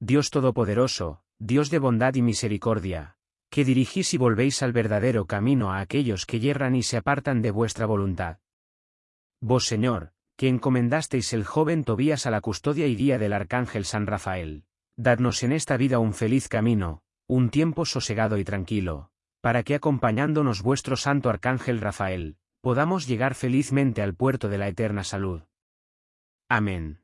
Dios Todopoderoso, Dios de bondad y misericordia, que dirigís y volvéis al verdadero camino a aquellos que yerran y se apartan de vuestra voluntad. Vos Señor, que encomendasteis el joven Tobías a la custodia y guía del arcángel San Rafael, dadnos en esta vida un feliz camino, un tiempo sosegado y tranquilo, para que acompañándonos vuestro santo arcángel Rafael, podamos llegar felizmente al puerto de la eterna salud. Amén.